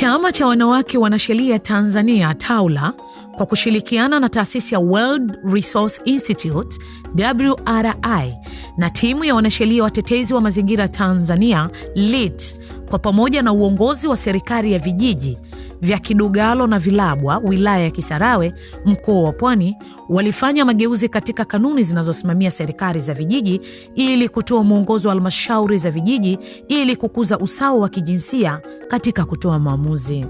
Chama cha wanawake wanasheria Tanzania taula kwa kushirikiana na taasisi ya World Resource Institute WRI na timu ya wanasheria watetezi wa mazingira Tanzania LIT kwa pamoja na uongozi wa serikali ya vijiji vya Kidugalo na Vilabwa wilaya ya Kisarawe mkoa wa Pwani walifanya mageuzi katika kanuni zinazosimamia serikali za vijiji ili kutoa mwongozo wa halmashauri za vijiji ili kukuza usawa wa kijinsia katika kutoa maamuzi.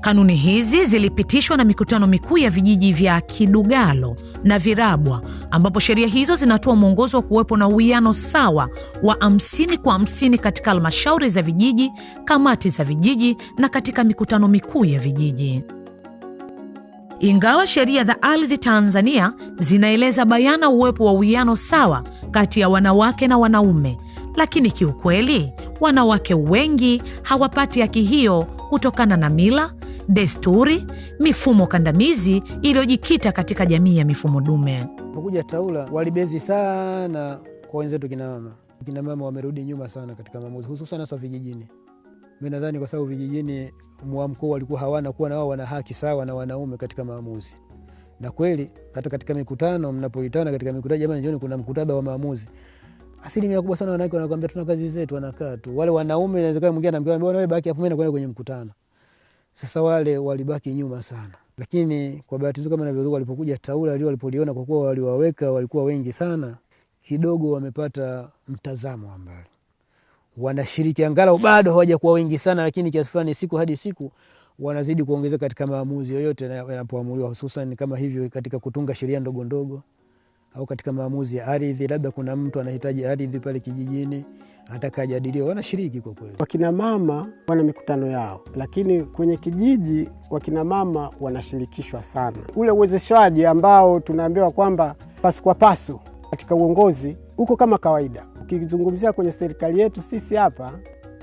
Kanuni hizi zilipitishwa na mikutano mikuu ya vijiji vya Kidugalo na Virabwa, ambapo sheria hizo zinatoa mwongozo wa kuwepo na uwiano sawa wa hamsini kwa hamsini katika halmashauri za vijiji, kamati za vijiji na katika mikutano mikuu ya vijiji. Ingawa sheria za ardhi Tanzania zinaeleza bayana uwepo wa uwiano sawa kati ya wanawake na wanaume, lakini kiukweli wanawake wengi hawapati haki hiyo kutokana na mila, desturi, mifumo kandamizi iliyojikita katika jamii ya mifumo dume. Kuja TAWLA walibezi sana kwa wenzetu kinamama. Kinamama wamerudi nyuma sana katika maamuzi, hususan hasa vijijini. Mi nadhani kwa sababu vijijini mwamko walikuwa hawana kuwa na wao wana haki sawa na wanaume katika maamuzi, na kweli hata katika mikutano mnapoitana katika mikutano, jamani, jioni kuna mkutadha wa maamuzi asilimia kubwa sana wanawake wanakwambia tuna kazi zetu, wanakaa tu. Wale wanaume inawezekana mwingine anaambia wewe baki hapo, mimi nakwenda kwenye mkutano. Sasa wale walibaki nyuma sana, lakini kwa bahati nzuri kama navyoruka, walipokuja taula lio walipoliona, kwa kuwa waliwaweka walikuwa wengi sana, kidogo wamepata mtazamo wa mbali, wanashiriki angalau bado hawajakuwa wengi sana, lakini kiasi fulani, siku hadi siku wanazidi kuongezeka katika maamuzi yoyote yanapoamuliwa, hususan kama hivyo katika kutunga sheria ndogo ndogo au katika maamuzi ya ardhi, labda kuna mtu anahitaji ardhi pale kijijini, anataka ajadiliwe, wanashiriki kwa kweli. Wakinamama wana mikutano yao, lakini kwenye kijiji wakina mama wanashirikishwa sana. Ule uwezeshaji ambao tunaambiwa kwamba pasu kwa pasu katika uongozi huko kama kawaida. Ukizungumzia kwenye serikali yetu sisi hapa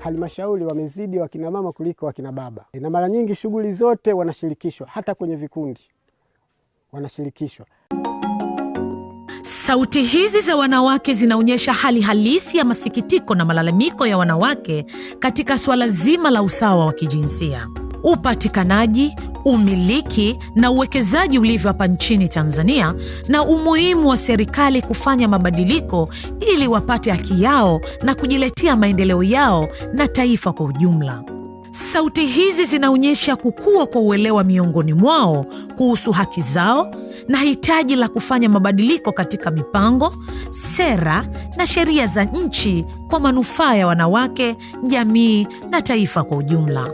halmashauri wamezidi wakina mama kuliko wakina baba, na mara nyingi shughuli zote wanashirikishwa, hata kwenye vikundi wanashirikishwa. Sauti hizi za wanawake zinaonyesha hali halisi ya masikitiko na malalamiko ya wanawake katika suala zima la usawa wa kijinsia, upatikanaji, umiliki na uwekezaji ulivyo hapa nchini Tanzania, na umuhimu wa serikali kufanya mabadiliko ili wapate haki yao na kujiletea maendeleo yao na taifa kwa ujumla. Sauti hizi zinaonyesha kukua kwa uelewa miongoni mwao kuhusu haki zao na hitaji la kufanya mabadiliko katika mipango, sera na sheria za nchi kwa manufaa ya wanawake, jamii na taifa kwa ujumla.